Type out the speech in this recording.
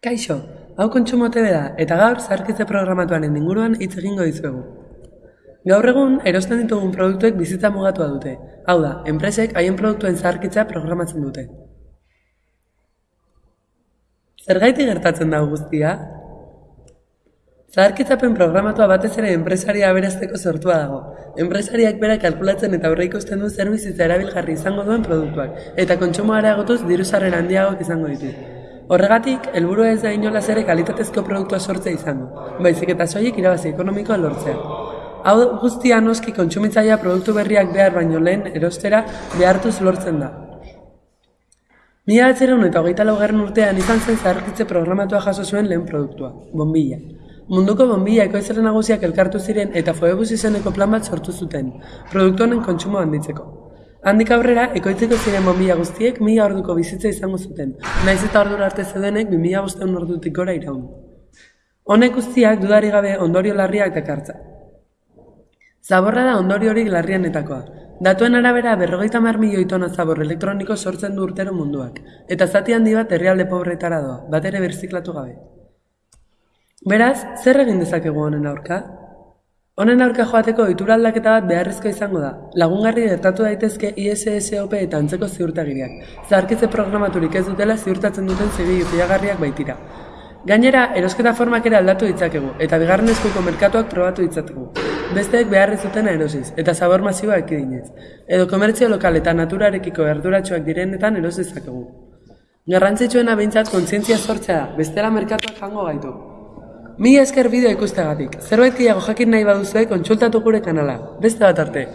Kaixo, hau kontsumo TV da, eta gaur zaharkitze programatuaren inguruan hitz egingo dizuegu. Gaur egun, erosten ditugun produktuek bizitza mugatua dute. Hau da, enpresek haien produktuen zaharkitza programatzen dute. Zergaiti gertatzen da guztia? Zaharkitzapen programatua batez ere enpresaria aberazteko sortua dago. Enpresariak bera kalkulatzen eta aurre ikusten du zer bizitza erabilgarri izango duen produktuak, eta kontsumo areagotuz diruzaren handiagoak izango ditu. Horregatik, helburua ez da inolaz ere kalitatezko produktua sortzea izango, baizik eta soilik irabazi ekonomikoa lortzea. Hau guztia noski kontsumitzailea produktu berriak behar baino lehen erostera behartuz lortzen da. Mila atzeron eta hogeita laugarren urtean izan zen zaharkitze programatua jaso zuen lehen produktua, bombilla. Munduko bombilla ekoizaren nagusiak elkartu ziren eta foebus izeneko plan bat sortu zuten, produktu honen kontsumo handitzeko. Handik aurrera, ekoitzeko ziren bombilla guztiek mila orduko bizitza izango zuten, naiz eta ordura arte zeudenek bi mila bosteun ordutik gora iraun. Honek guztiak dudari gabe ondorio larriak dakartza. Zaborra da ondorio horik larrianetakoa. Datuen arabera berrogeita mar milioi tona zabor elektroniko sortzen du urtero munduak, eta zati handi bat herrialde pobretara doa, bat ere berziklatu gabe. Beraz, zer egin dezakegu honen aurka? Honen aurka joateko ohitura aldaketa bat beharrezko izango da. Lagungarri gertatu daitezke ISSOP eta antzeko ziurtagiriak. Zaharkitze programaturik ez dutela ziurtatzen duten zegi fiagarriak baitira. Gainera, erosketa formak ere aldatu ditzakegu, eta bigarren eskuko merkatuak probatu ditzategu. Besteek beharri zuten erosiz, eta zabor masiboa ekidinez. Edo komertzio lokal eta naturarekiko erduratsuak direnetan eros dezakegu. Garrantzitsuena behintzat kontzientzia sortzea da, bestela merkatuak jango gaitu. Mi esker bideo ikustegatik. Zerbait gehiago jakin nahi baduzue kontsultatu gure kanala. Beste bat arte.